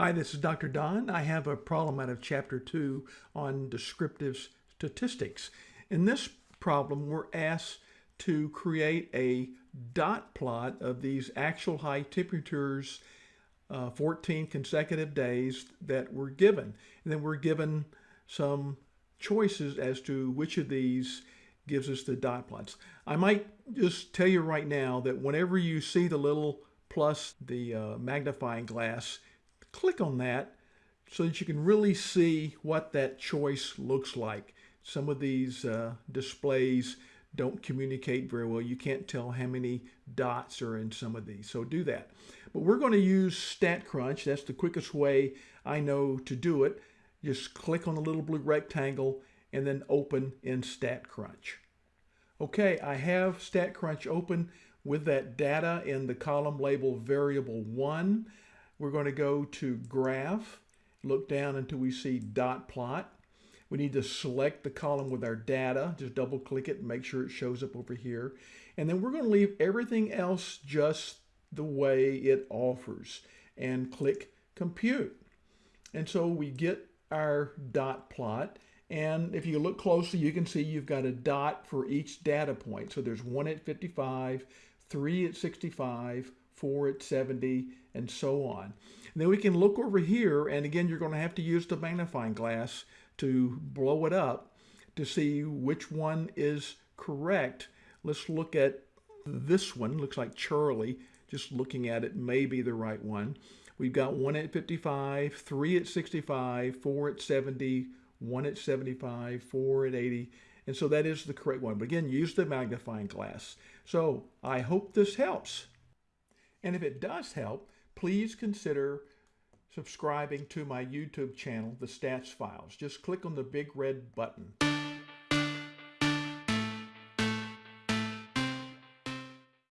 Hi, this is Dr. Don. I have a problem out of chapter two on descriptive statistics. In this problem, we're asked to create a dot plot of these actual high temperatures, uh, 14 consecutive days that were given. And then we're given some choices as to which of these gives us the dot plots. I might just tell you right now that whenever you see the little plus the uh, magnifying glass, click on that so that you can really see what that choice looks like. Some of these uh, displays don't communicate very well. You can't tell how many dots are in some of these, so do that. But we're going to use StatCrunch. That's the quickest way I know to do it. Just click on the little blue rectangle and then open in StatCrunch. Okay, I have StatCrunch open with that data in the column labeled variable 1. We're going to go to graph, look down until we see dot plot. We need to select the column with our data, just double click it and make sure it shows up over here. And then we're going to leave everything else just the way it offers and click compute. And so we get our dot plot. And if you look closely, you can see you've got a dot for each data point. So there's one at 55, three at 65, four at 70, and so on. And then we can look over here, and again, you're going to have to use the magnifying glass to blow it up to see which one is correct. Let's look at this one. Looks like Charlie. Just looking at it may be the right one. We've got one at 55, three at 65, four at 70, one at 75, four at 80, and so that is the correct one. But again, use the magnifying glass. So I hope this helps. And if it does help, please consider subscribing to my YouTube channel, The Stats Files. Just click on the big red button.